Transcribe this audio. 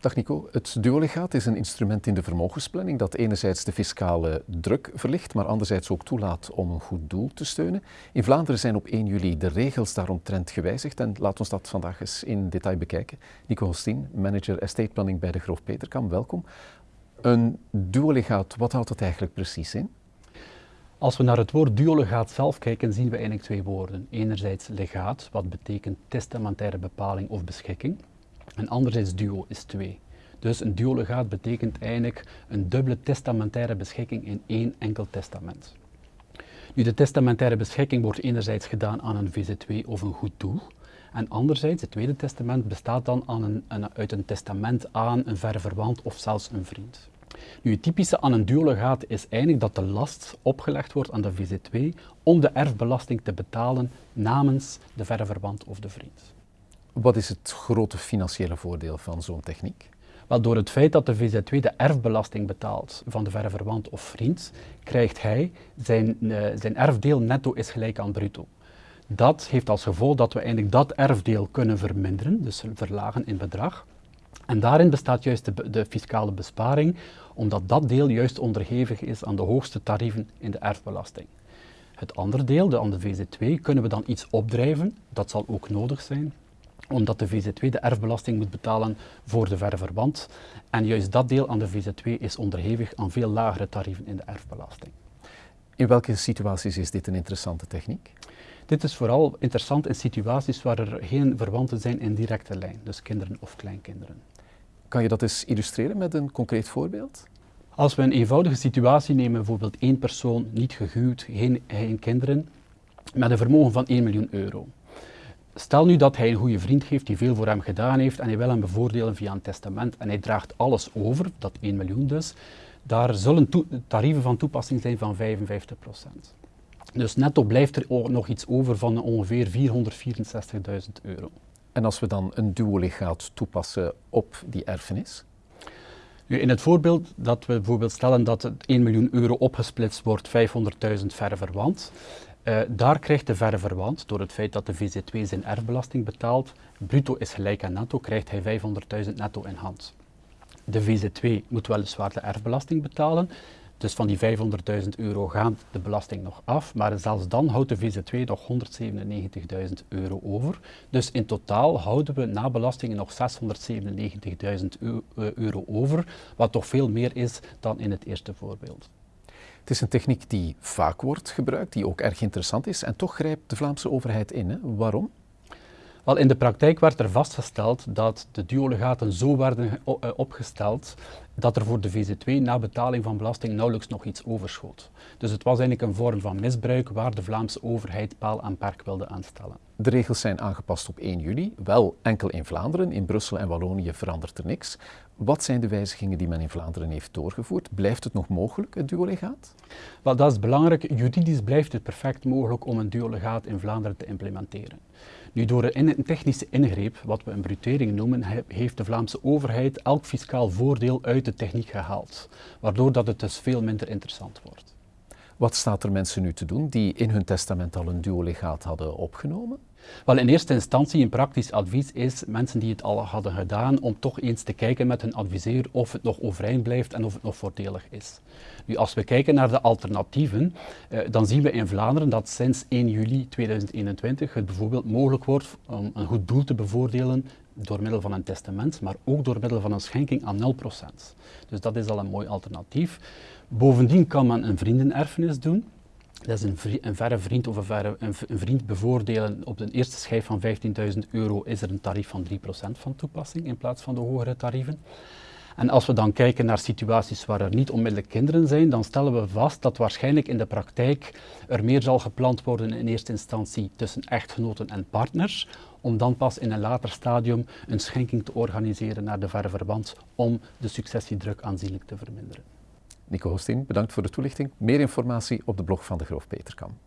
Dag Nico, het duolegaat is een instrument in de vermogensplanning dat enerzijds de fiscale druk verlicht, maar anderzijds ook toelaat om een goed doel te steunen. In Vlaanderen zijn op 1 juli de regels daaromtrent gewijzigd en laat ons dat vandaag eens in detail bekijken. Nico Hostien, manager estate planning bij de Groof Peterkam, welkom. Een duolegaat, wat houdt dat eigenlijk precies in? Als we naar het woord duolegaat zelf kijken, zien we eigenlijk twee woorden. Enerzijds legaat, wat betekent testamentaire bepaling of beschikking. En anderzijds duo is twee. Dus een duolegaat betekent eigenlijk een dubbele testamentaire beschikking in één enkel testament. Nu, de testamentaire beschikking wordt enerzijds gedaan aan een VZ2 of een goed doel. En anderzijds, het tweede testament bestaat dan aan een, een, uit een testament aan een verre verwant of zelfs een vriend. Nu, het typische aan een duolegaat is eigenlijk dat de last opgelegd wordt aan de VZ2 om de erfbelasting te betalen namens de verre verwant of de vriend. Wat is het grote financiële voordeel van zo'n techniek? Wel, door het feit dat de VZ2 de erfbelasting betaalt van de verre verwant of vriend, krijgt hij zijn, uh, zijn erfdeel netto is gelijk aan bruto. Dat heeft als gevolg dat we eigenlijk dat erfdeel kunnen verminderen, dus verlagen in bedrag. En daarin bestaat juist de, de, fiscale besparing, omdat dat deel juist onderhevig is aan de hoogste tarieven in de erfbelasting. Het andere deel, de aan de VZ2, kunnen we dan iets opdrijven, dat zal ook nodig zijn, omdat de VZ2 de erfbelasting moet betalen voor de verre verwant. En juist dat deel aan de VZ2 is onderhevig aan veel lagere tarieven in de erfbelasting. In welke situaties is dit een interessante techniek? Dit is vooral interessant in situaties waar er geen verwanten zijn in directe lijn, dus kinderen of kleinkinderen. Kan je dat eens illustreren met een concreet voorbeeld? Als we een eenvoudige situatie nemen, bijvoorbeeld één persoon, niet gehuwd, geen, geen kinderen, met een vermogen van 1 miljoen euro. Stel nu dat hij een goede vriend heeft die veel voor hem gedaan heeft en hij wil hem bevoordelen via een testament en hij draagt alles over, dat 1 miljoen dus, daar zullen tarieven van toepassing zijn van 55% Dus netto blijft er nog iets over van ongeveer 464.000 euro. En als we dan een duolegaat toepassen op die erfenis? Nu, in het voorbeeld dat we bijvoorbeeld stellen dat het 1 miljoen euro opgesplitst wordt, 500.000 verre verwant, uh, daar krijgt de verre verwant, door het feit dat de VZ2 zijn erfbelasting betaalt, bruto is gelijk aan netto, krijgt hij 500.000 netto in hand. De VZ2 moet weliswaar de erfbelasting betalen, dus van die 500.000 euro gaat de belasting nog af, maar zelfs dan houdt de VZ2 nog 197.000 euro over. Dus in totaal houden we na belastingen nog 697.000 euro over, wat toch veel meer is dan in het eerste voorbeeld. Het is een techniek die vaak wordt gebruikt, die ook erg interessant is en toch grijpt de Vlaamse overheid in. Hè? Waarom? Wel, in de praktijk werd er vastgesteld dat de duolegaten zo werden eh, opgesteld dat er voor de VZ2 na betaling van belasting nauwelijks nog iets overschoot. Dus het was eigenlijk een vorm van misbruik waar de Vlaamse overheid paal en perk wilde aanstellen. De regels zijn aangepast op 1 juli, wel enkel in Vlaanderen. In Brussel en Wallonië verandert er niks. Wat zijn de wijzigingen die men in Vlaanderen heeft doorgevoerd? Blijft het nog mogelijk, het duolegaat? Wel, dat is belangrijk. Juridisch blijft het perfect mogelijk om een duolegaat in Vlaanderen te implementeren. Nu, door een technische ingreep, wat we een brutering noemen, heeft de Vlaamse overheid elk fiscaal voordeel uit de techniek gehaald, waardoor dat het dus veel minder interessant wordt. Wat staat er mensen nu te doen die in hun testament al een duolegaat hadden opgenomen? Wel, in eerste instantie een praktisch advies is mensen die het al hadden gedaan om toch eens te kijken met hun adviseur of het nog overeind blijft en of het nog voordelig is. Nu, als we kijken naar de alternatieven, eh, dan zien we in Vlaanderen dat sinds 1 juli 2021 het bijvoorbeeld mogelijk wordt om een goed doel te bevoordelen door middel van een testament, maar ook door middel van een schenking aan 0%. Dus dat is al een mooi alternatief. Bovendien kan men een vriendenerfenis doen. Dat is een, verre vriend of een, verre, een, vriend bevoordelen op de eerste schijf van 15.000 euro is er een tarief van 3% van toepassing in plaats van de hogere tarieven. En als we dan kijken naar situaties waar er niet onmiddellijk kinderen zijn, dan stellen we vast dat waarschijnlijk in de praktijk er meer zal gepland worden in eerste instantie tussen echtgenoten en partners, om dan pas in een later stadium een schenking te organiseren naar de verre verwant om de successiedruk aanzienlijk te verminderen. Nico Hostin, bedankt voor de toelichting. Meer informatie op de blog van de Groof Peterkam.